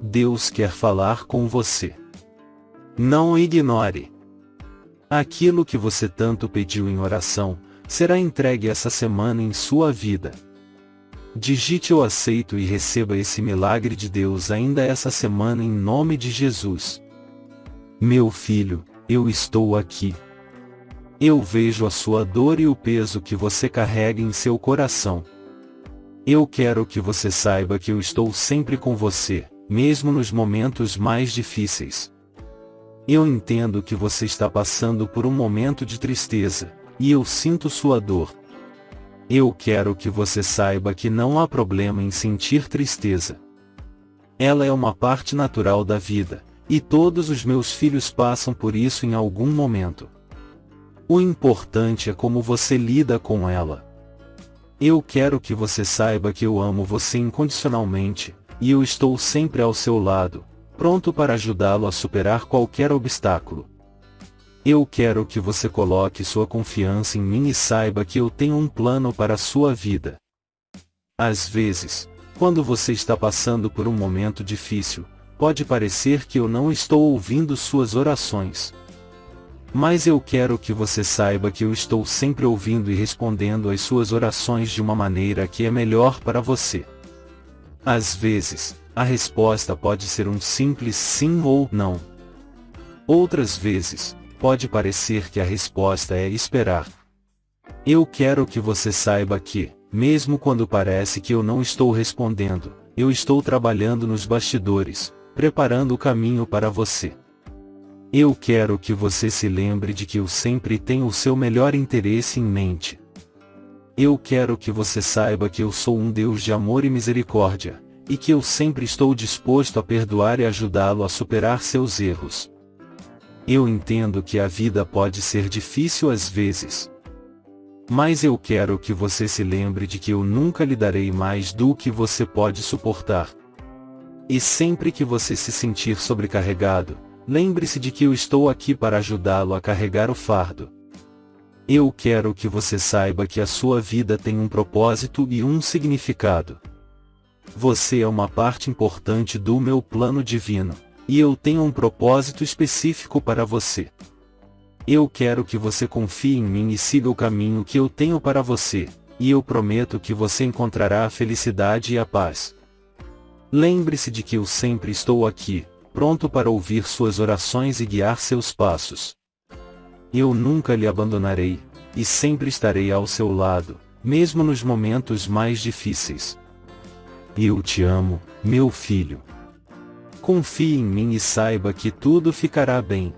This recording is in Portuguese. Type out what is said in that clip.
Deus quer falar com você. Não ignore. Aquilo que você tanto pediu em oração, será entregue essa semana em sua vida. Digite eu aceito e receba esse milagre de Deus ainda essa semana em nome de Jesus. Meu filho, eu estou aqui. Eu vejo a sua dor e o peso que você carrega em seu coração. Eu quero que você saiba que eu estou sempre com você, mesmo nos momentos mais difíceis. Eu entendo que você está passando por um momento de tristeza, e eu sinto sua dor. Eu quero que você saiba que não há problema em sentir tristeza. Ela é uma parte natural da vida, e todos os meus filhos passam por isso em algum momento. O importante é como você lida com ela. Eu quero que você saiba que eu amo você incondicionalmente, e eu estou sempre ao seu lado, pronto para ajudá-lo a superar qualquer obstáculo. Eu quero que você coloque sua confiança em mim e saiba que eu tenho um plano para a sua vida. Às vezes, quando você está passando por um momento difícil, pode parecer que eu não estou ouvindo suas orações. Mas eu quero que você saiba que eu estou sempre ouvindo e respondendo às suas orações de uma maneira que é melhor para você. Às vezes, a resposta pode ser um simples sim ou não. Outras vezes, pode parecer que a resposta é esperar. Eu quero que você saiba que, mesmo quando parece que eu não estou respondendo, eu estou trabalhando nos bastidores, preparando o caminho para você. Eu quero que você se lembre de que eu sempre tenho o seu melhor interesse em mente. Eu quero que você saiba que eu sou um Deus de amor e misericórdia, e que eu sempre estou disposto a perdoar e ajudá-lo a superar seus erros. Eu entendo que a vida pode ser difícil às vezes. Mas eu quero que você se lembre de que eu nunca lhe darei mais do que você pode suportar. E sempre que você se sentir sobrecarregado, lembre-se de que eu estou aqui para ajudá-lo a carregar o fardo. Eu quero que você saiba que a sua vida tem um propósito e um significado. Você é uma parte importante do meu plano divino e eu tenho um propósito específico para você. Eu quero que você confie em mim e siga o caminho que eu tenho para você, e eu prometo que você encontrará a felicidade e a paz. Lembre-se de que eu sempre estou aqui, pronto para ouvir suas orações e guiar seus passos. Eu nunca lhe abandonarei, e sempre estarei ao seu lado, mesmo nos momentos mais difíceis. Eu te amo, meu filho. Confie em mim e saiba que tudo ficará bem.